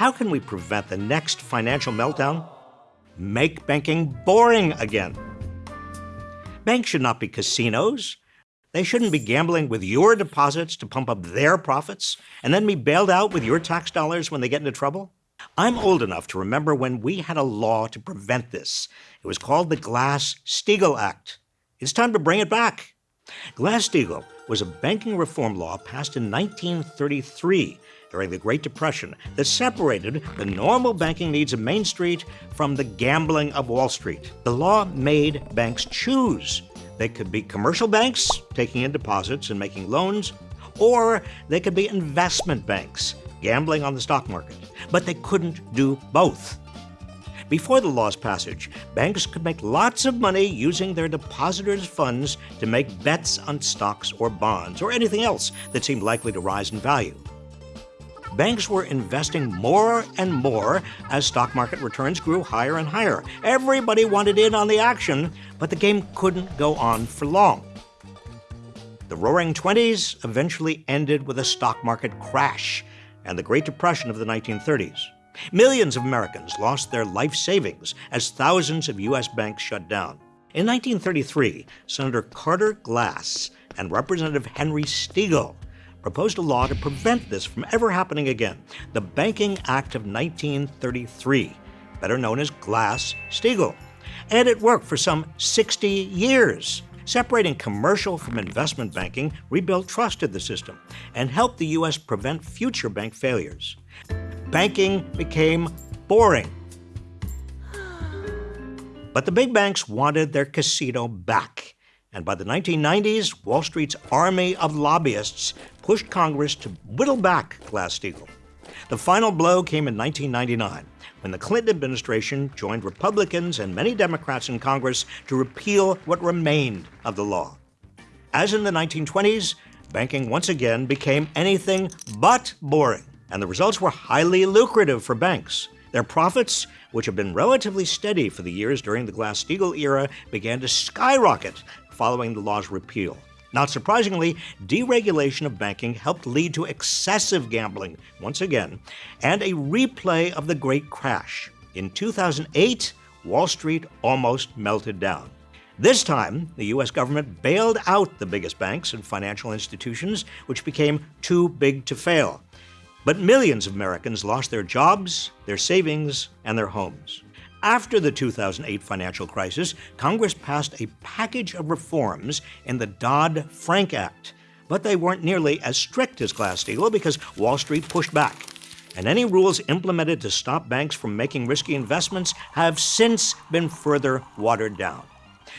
How can we prevent the next financial meltdown? Make banking boring again. Banks should not be casinos. They shouldn't be gambling with your deposits to pump up their profits and then be bailed out with your tax dollars when they get into trouble. I'm old enough to remember when we had a law to prevent this. It was called the Glass-Steagall Act. It's time to bring it back. Glass-Steagall was a banking reform law passed in 1933 during the Great Depression that separated the normal banking needs of Main Street from the gambling of Wall Street. The law made banks choose. They could be commercial banks, taking in deposits and making loans, or they could be investment banks, gambling on the stock market. But they couldn't do both. Before the law's passage, banks could make lots of money using their depositors' funds to make bets on stocks or bonds or anything else that seemed likely to rise in value banks were investing more and more as stock market returns grew higher and higher. Everybody wanted in on the action, but the game couldn't go on for long. The roaring 20s eventually ended with a stock market crash and the Great Depression of the 1930s. Millions of Americans lost their life savings as thousands of U.S. banks shut down. In 1933, Senator Carter Glass and Representative Henry Steagall proposed a law to prevent this from ever happening again, the Banking Act of 1933, better known as Glass-Steagall. And it worked for some 60 years. Separating commercial from investment banking rebuilt trust in the system and helped the U.S. prevent future bank failures. Banking became boring. But the big banks wanted their casino back. And by the 1990s, Wall Street's army of lobbyists pushed Congress to whittle back Glass-Steagall. The final blow came in 1999, when the Clinton administration joined Republicans and many Democrats in Congress to repeal what remained of the law. As in the 1920s, banking once again became anything but boring, and the results were highly lucrative for banks. Their profits, which had been relatively steady for the years during the Glass-Steagall era, began to skyrocket following the law's repeal. Not surprisingly, deregulation of banking helped lead to excessive gambling once again and a replay of the Great Crash. In 2008, Wall Street almost melted down. This time, the U.S. government bailed out the biggest banks and financial institutions, which became too big to fail. But millions of Americans lost their jobs, their savings, and their homes. After the 2008 financial crisis, Congress passed a package of reforms in the Dodd-Frank Act, but they weren't nearly as strict as Glass-Steagall because Wall Street pushed back. And any rules implemented to stop banks from making risky investments have since been further watered down.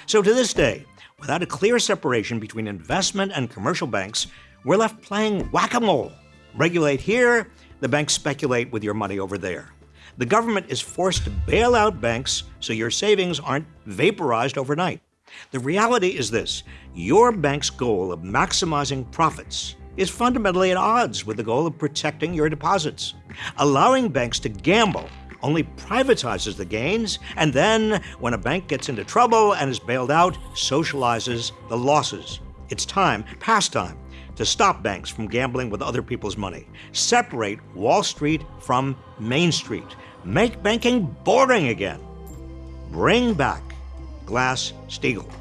So to this day, without a clear separation between investment and commercial banks, we're left playing whack-a-mole. Regulate here, the banks speculate with your money over there the government is forced to bail out banks so your savings aren't vaporized overnight. The reality is this, your bank's goal of maximizing profits is fundamentally at odds with the goal of protecting your deposits. Allowing banks to gamble only privatizes the gains, and then, when a bank gets into trouble and is bailed out, socializes the losses. It's time, past time, to stop banks from gambling with other people's money. Separate Wall Street from Main Street. Make banking boring again. Bring back Glass-Steagall.